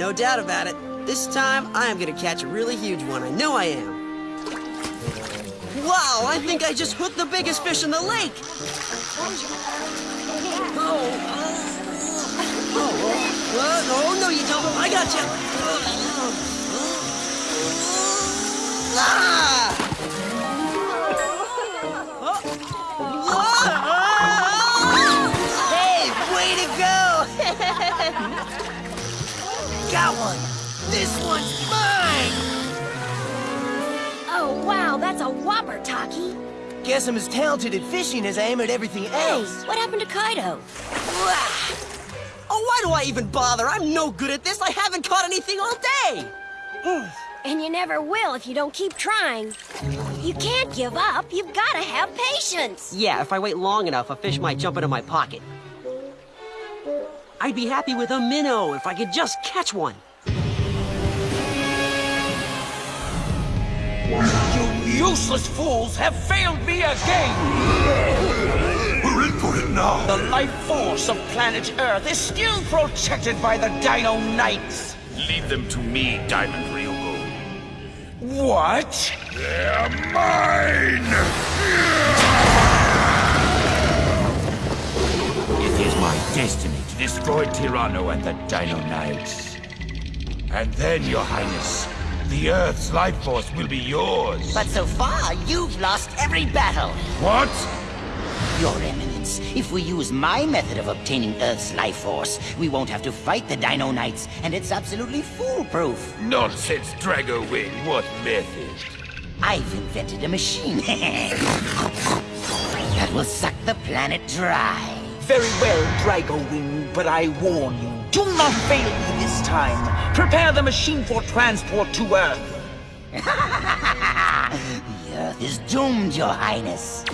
No doubt about it. This time, I am gonna catch a really huge one. I know I am. Wow, I think I just hooked the biggest fish in the lake. Oh, oh, oh, oh, no, you don't. I got you. Ah! Got one! This one's mine! Oh, wow, that's a whopper, Taki. Guess I'm as talented at fishing as I am at everything else. Hey, else. what happened to Kaito? Oh, why do I even bother? I'm no good at this. I haven't caught anything all day. And you never will if you don't keep trying. You can't give up. You've got to have patience. Yeah, if I wait long enough, a fish might jump into my pocket. I'd be happy with a minnow if I could just catch one. You useless fools have failed me again! We're in for it now. The life force of planet Earth is still protected by the Dino Knights. Leave them to me, Diamond Ryugu. What? They're mine! It is my destiny to destroy Tyranno and the Dino Knights. And then, Your Highness, the Earth's life force will be yours. But so far, you've lost every battle. What? Your Eminence, if we use my method of obtaining Earth's life force, we won't have to fight the Dino Knights, and it's absolutely foolproof. Nonsense, Drago Wing. What method? I've invented a machine that will suck the planet dry. Very well, Drago Wing, but I warn you, do not fail me this time. Prepare the machine for transport to Earth. The Earth is doomed, Your Highness.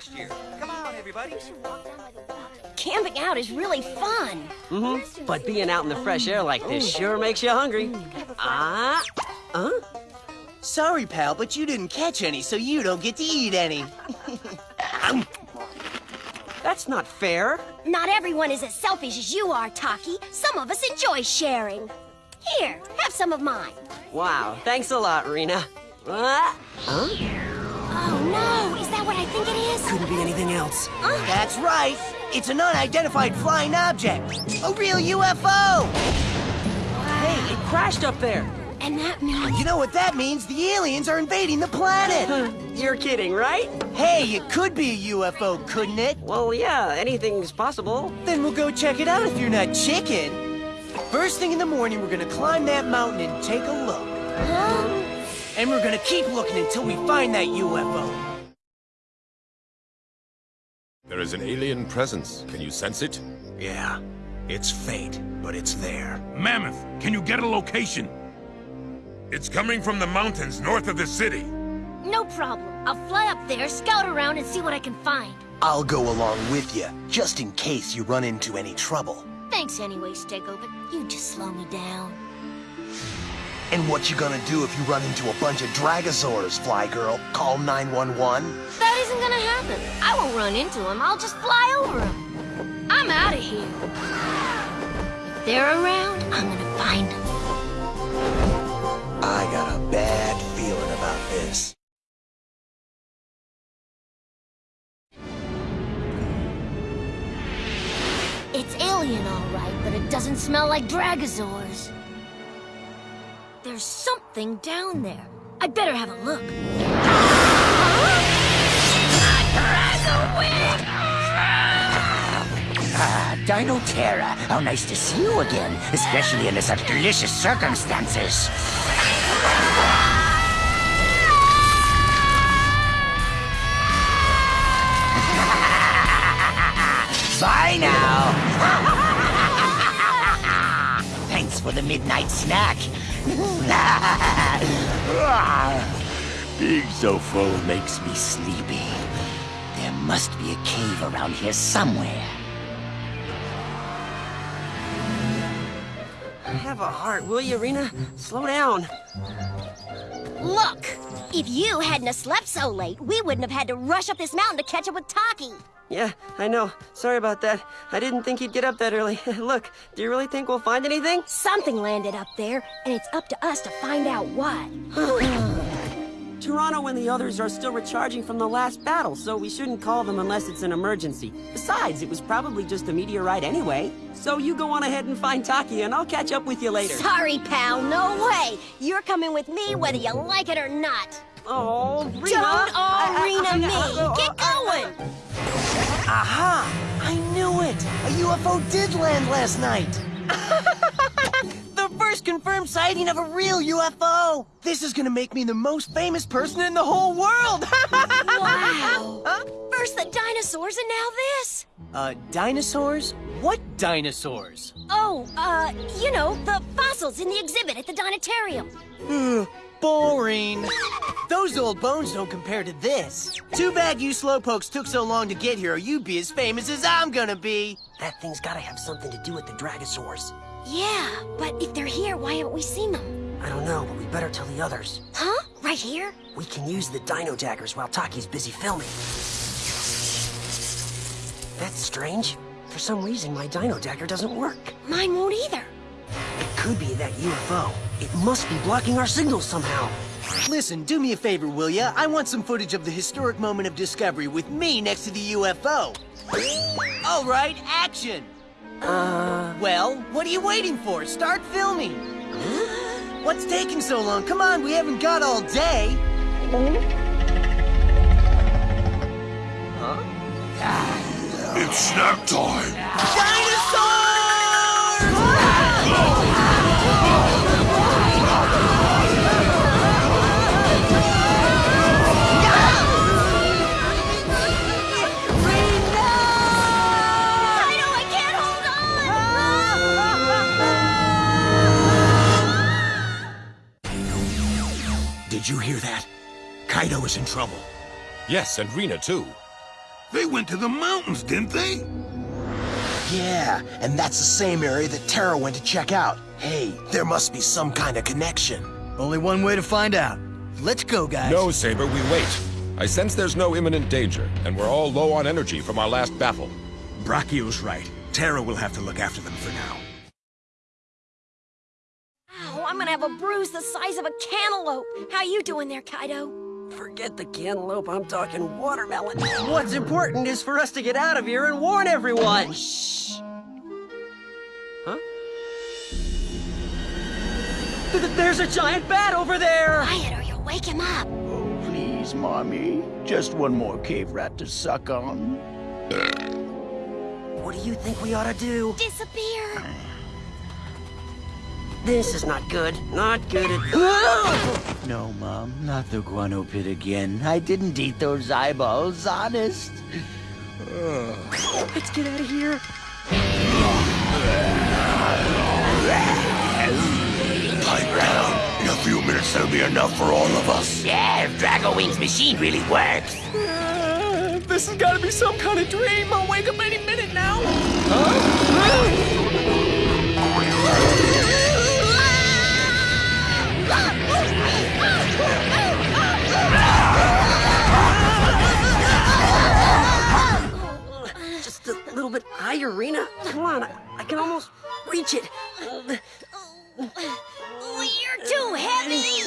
Last year. Come on, everybody. Camping out is really fun. Mm-hmm. But being out in the fresh air like this sure makes you hungry. Ah, huh? Sorry, pal, but you didn't catch any, so you don't get to eat any. That's not fair. Not everyone is as selfish as you are, Taki. Some of us enjoy sharing. Here, have some of mine. Wow, thanks a lot, Rena. Ah, huh? No, is that what I think it is? Couldn't be anything else. That's right. It's an unidentified flying object. A real UFO. Hey, it crashed up there. And that means... You know what that means? The aliens are invading the planet. You're kidding, right? hey, it could be a UFO, couldn't it? Well, yeah, anything's possible. Then we'll go check it out if you're not chicken. First thing in the morning, we're gonna climb that mountain and take a look. And we're gonna keep looking until we find that UFO. There is an alien presence. Can you sense it? Yeah, it's faint, but it's there. Mammoth, can you get a location? It's coming from the mountains north of the city. No problem. I'll fly up there, scout around, and see what I can find. I'll go along with you, just in case you run into any trouble. Thanks anyway, Stego, but you just slow me down. And what you gonna do if you run into a bunch of Dragosaurs, Fly Girl? Call 911? That isn't gonna happen. I won't run into them. I'll just fly over them. I'm out of here. If they're around, I'm gonna find them. I got a bad feeling about this. It's alien, all right, but it doesn't smell like Dragosaurs. There's something down there. I'd better have a look. Ah, Dino Terra, how nice to see you again, especially under such delicious circumstances. Bye now. Thanks for the midnight snack. Big full makes me sleepy. There must be a cave around here somewhere. Have a heart, will you, Rena? Slow down. Look! If you hadn't have slept so late, we wouldn't have had to rush up this mountain to catch up with Taki. Yeah, I know. Sorry about that. I didn't think he'd get up that early. Look, do you really think we'll find anything? Something landed up there, and it's up to us to find out what. Tyranno and the others are still recharging from the last battle, so we shouldn't call them unless it's an emergency. Besides, it was probably just a meteorite anyway. So you go on ahead and find Taki, and I'll catch up with you later. Sorry, pal, no way. You're coming with me whether you like it or not. Oh, Rena! Don't I- I- arena I- me. Uh, uh, Get uh, going. Aha! I knew it! A UFO did land last night! the first confirmed sighting of a real UFO! This is gonna make me the most famous person in the whole world! Wow. First the dinosaurs and now this. uh, dinosaurs? What dinosaurs? Oh, uh, you know, the fossils in the exhibit at the Dinatarium. Ugh, boring. Those old bones don't compare to this. Too bad you slowpokes took so long to get here, or you'd be as famous as I'm gonna be. That thing's gotta have something to do with the Dragosaurs. Yeah, but if they're here, why haven't we seen them? I don't know, but we better tell the others. Huh? Right here? We can use the dino daggers while Taki's busy filming. That's strange. For some reason, my dino dagger doesn't work. Mine won't either. It could be that UFO. It must be blocking our signals somehow. Listen, do me a favor, will ya? I want some footage of the historic moment of discovery with me next to the UFO. All right, action! Uh... Well, what are you waiting for? Start filming! What's taking so long? Come on, we haven't got all day! Huh? It's snack time! Dinosaurs! Did you hear that? Kaito is in trouble. Yes, and Rena too. They went to the mountains, didn't they? Yeah, and that's the same area that Terra went to check out. Hey, there must be some kind of connection. Only one way to find out. Let's go, guys. No, Saber, we wait. I sense there's no imminent danger, and we're all low on energy from our last battle. Brachio's right. Terra will have to look after them for now. Ow, I'm gonna have a bruise the size of a cantaloupe. How you doing there, Kaito? Forget the cantaloupe, I'm talking watermelon. What's important is for us to get out of here and warn everyone. Shh. Huh? Th- th- There's a giant bat over there! Quiet or you'll wake him up. Oh, please, Mommy. Just one more cave rat to suck on. What do you think we ought to do? Disappear. This is not good. Not good at No, Mom, not the guano pit again. I didn't eat those eyeballs, honest. Let's get out of here. Pipe down. In a few minutes, there'll be enough for all of us. Yeah, if Drago Wing's machine really works. Uh, this has got to be some kind of dream. I'll wake up any minute now. Just little bit higher, Rena. Come on, I, I can almost reach it. You're too heavy.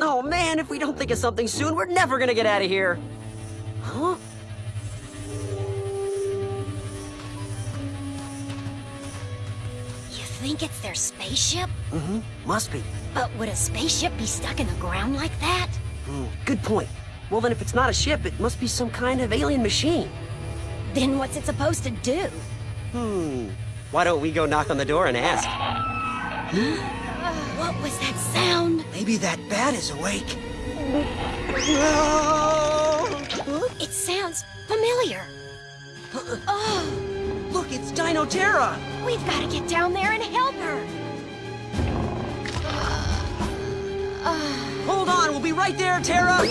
Oh man, if we don't think of something soon, we're never gonna get out of here. Huh? You think it's their spaceship? Mm-hmm. Must be. But would a spaceship be stuck in the ground like that? Hmm, good point. Well, then, if it's not a ship, it must be some kind of alien machine. Then what's it supposed to do? Hmm. Why don't we go knock on the door and ask? What was that sound? Maybe that bat is awake. It sounds familiar. Oh, Look, it's Dino Terra. we've got to get down there and help her. Hold on, we'll be right there, Terra.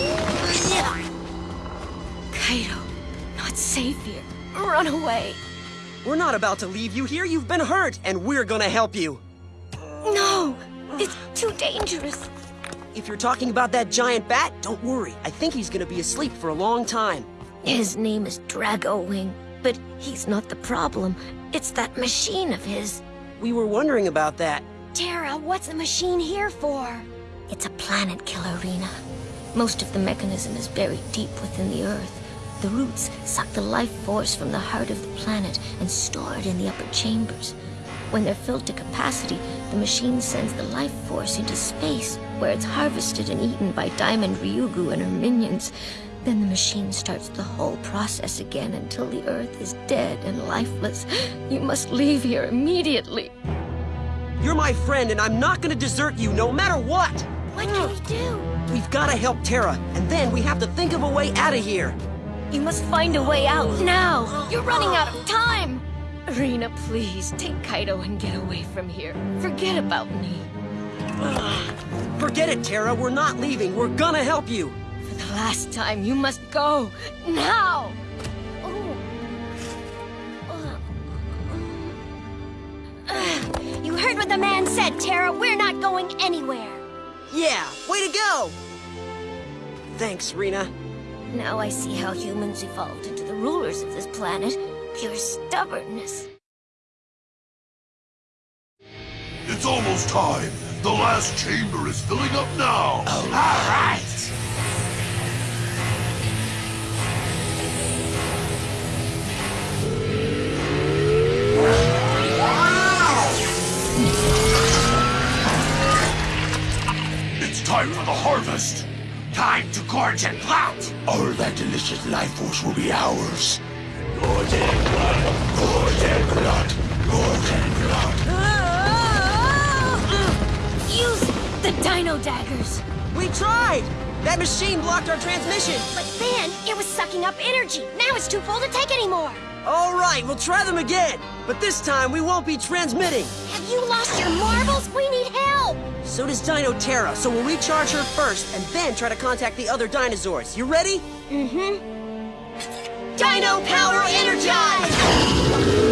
Kaito, not safe here. Run away. We're not about to leave you here. You've been hurt, and we're gonna help you. No! It's too dangerous. If you're talking about that giant bat, don't worry. I think he's gonna be asleep for a long time. His name is Drago Wing, but he's not the problem. It's that machine of his. We were wondering about that. Terra, what's the machine here for? It's a planet killer, Rena. Most of the mechanism is buried deep within the Earth. The roots suck the life force from the heart of the planet and store it in the upper chambers. When they're filled to capacity, the machine sends the life force into space, where it's harvested and eaten by Diamond Ryugu and her minions. Then the machine starts the whole process again until the Earth is dead and lifeless. You must leave here immediately. You're my friend, and I'm not gonna desert you no matter what! What can we do? We've gotta help Terra, and then we have to think of a way out of here. You must find a way out now. You're running out of time. Rena, please, take Kaito and get away from here. Forget about me. Forget it, Terra. We're not leaving. We're gonna help you. For the last time, you must go. Now! You heard what the man said, Terra. We're not going anywhere. Yeah, way to go! Thanks, Rena. Now I see how humans evolved into the rulers of this planet. Pure stubbornness. It's almost time. The last chamber is filling up now. All right. It's time for the harvest. Time to gorge and plant. All that delicious life force will be ours. Gorge and glut. Gorge and glut. Gorge and glut. Use the dino daggers. We tried! That machine blocked our transmission! But then, it was sucking up energy. Now it's too full to take anymore. All right, we'll try them again. But this time, we won't be transmitting. Have you lost your marbles? We need help. So does Dino Terra, so we'll recharge her first and then try to contact the other dinosaurs. You ready? Mm-hmm. Dino power energized!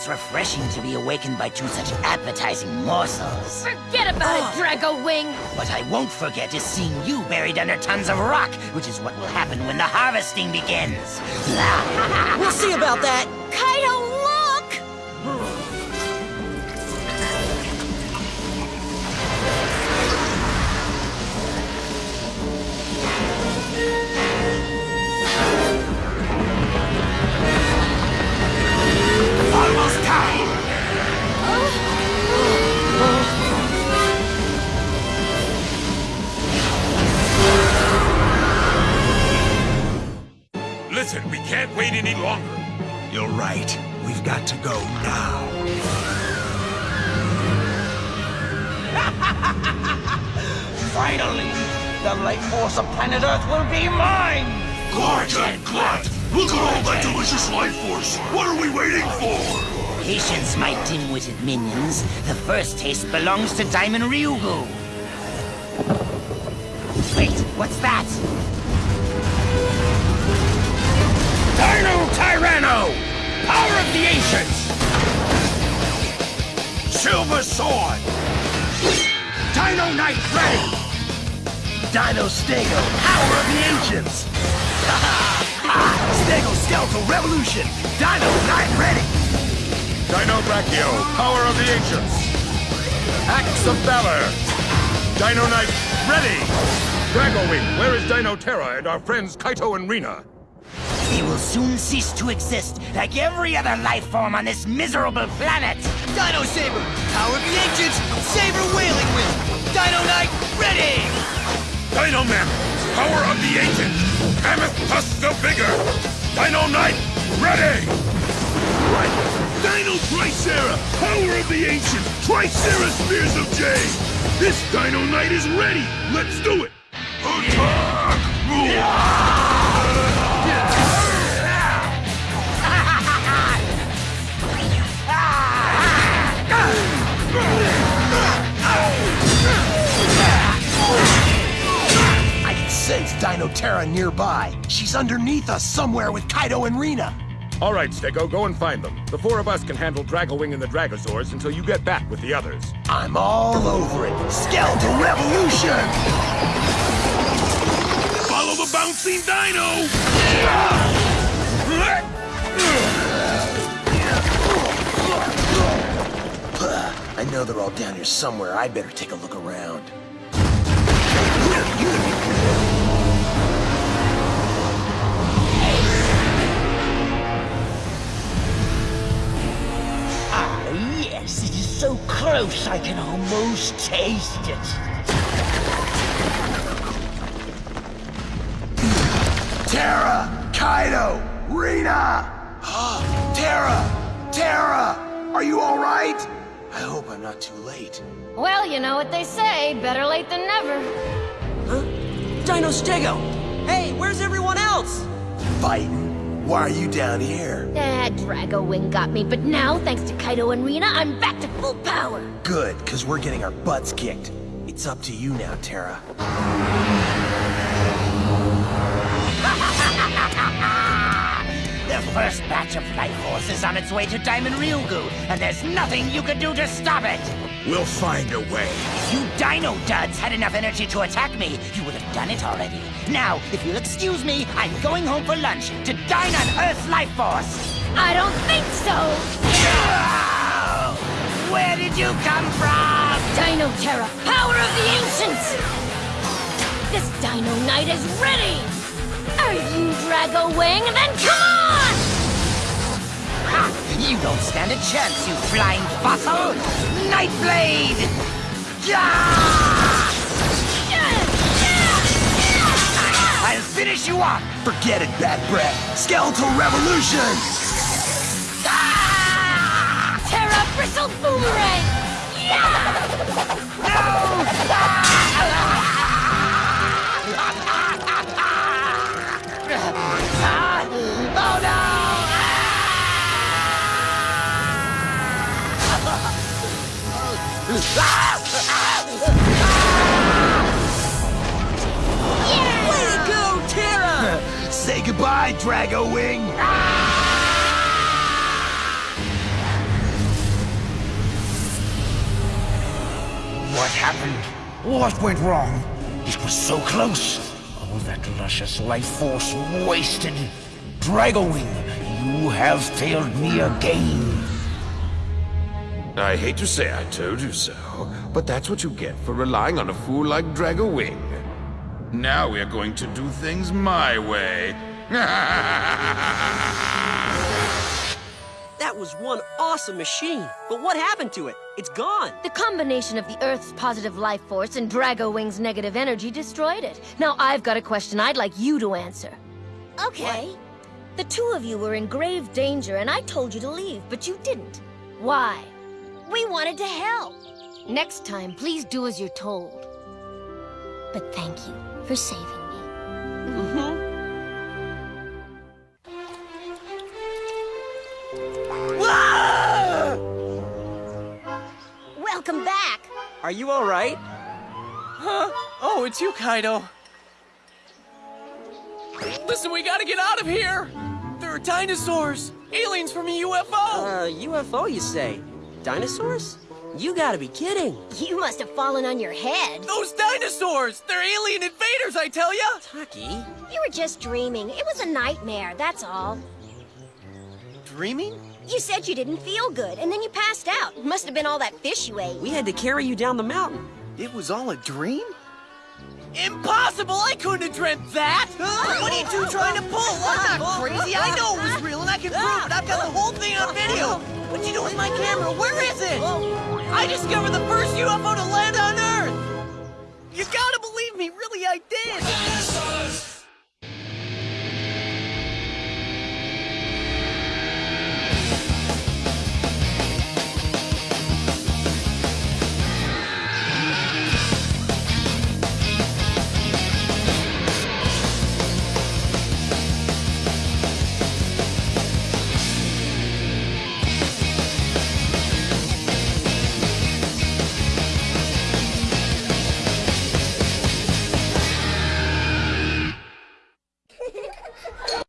It's refreshing to be awakened by two such appetizing morsels. Forget about it, ah. Drago Wing. What I won't forget is seeing you buried under tons of rock, which is what will happen when the harvesting begins. We'll see about that! Kaito, Listen, we can't wait any longer. You're right. We've got to go now. Finally, the life force of planet Earth will be mine! Gorge and glut. Look at all that delicious life force. What are we waiting for? Patience, my dim-witted minions. The first taste belongs to Diamond Ryugu. Wait, what's that? Dino Tyranno! Power of the Ancients! Silver sword. Dino Knight ready! Dino Stego. Power of the ancients. Stego Skeletal Revolution. Dino Knight ready. Dino Brachio, Power of the Ancients! Axe of Valor! Dino Knight ready! Drago Wing, where is Dino Terra and our friends Kaito and Rena? They will soon cease to exist, like every other life form on this miserable planet! Dino Saber, Power of the Ancients, Saber Wailing Wind. Dino Knight, ready! Dino Mammoth, power of the ancients! Mammoth tusk the bigger! Dino Knight, ready! Right! Dino Tricera, power of the ancients! Tricera Spears of Jade! This Dino Knight is ready! Let's do it! Terra nearby. She's underneath us somewhere with Kaito and Rena. All right, Stego, go and find them. The four of us can handle Drago Wing and the Dragosaurs until you get back with the others. I'm all over it. Skeletal Revolution! Follow the bouncing dino! I know they're all down here somewhere. I better take a look around. Yes, it is so close I can almost taste it. Terra! Kaito! Rena! Ah, Terra! Terra! Are you all right? I hope I'm not too late. Well, you know what they say, better late than never. Huh? Dino Stego! Hey, where's everyone else? Fighting? Why are you down here? Ah, Drago Wing got me, but now, thanks to Kaito and Rena, I'm back to full power. Good, because we're getting our butts kicked. It's up to you now, Terra. The first batch of Life Force is on its way to Diamond Ryugu, and there's nothing you can do to stop it! We'll find a way. If you Dino Duds had enough energy to attack me, you would have done it already. Now, if you'll excuse me, I'm going home for lunch to dine on Earth's Life Force! I don't think so! Where did you come from? Dino Terra, power of the ancients! This Dino Knight is ready! Are you Drago Wing? Then come on! You don't stand a chance, you flying fossil! Nightblade! Yeah! I'll finish you off! Forget it, Bad Breath. Skeletal Revolution! Ah! Terra Bristle Boomerang! Oh Way to go, Terra! Say goodbye, Drago Wing! What happened? What went wrong? It was so close. All that luscious life force wasted. Drago Wing, you have failed me again. I hate to say I told you so, but that's what you get for relying on a fool like Drago Wing. Now we're going to do things my way. That was one awesome machine. But what happened to it? It's gone. The combination of the Earth's positive life force and Drago Wing's negative energy destroyed it. Now I've got a question I'd like you to answer. Okay. The two of you were in grave danger and I told you to leave, but you didn't. Why? We wanted to help. Next time, please do as you're told. But thank you for saving me. Mm-hmm. Welcome back! Are you all right? Huh? Oh, it's you, Kaito. Listen, we gotta get out of here! There are dinosaurs! Aliens from a UFO! Uh, UFO, you say? Dinosaurs? You gotta be kidding. You must have fallen on your head. Those dinosaurs! They're alien invaders, I tell ya! Taki? You were just dreaming. It was a nightmare, that's all. Dreaming? You said you didn't feel good, and then you passed out. Must have been all that fish you ate. We had to carry you down the mountain. It was all a dream? Impossible! I couldn't have dreamt that! What are you two trying to pull? I'm not crazy. I know it was real, and I can prove it. I've got the whole thing on video. What'd you doing with my camera? Where is it? I discovered the first UFO to land on Earth! You gotta believe me, really I did!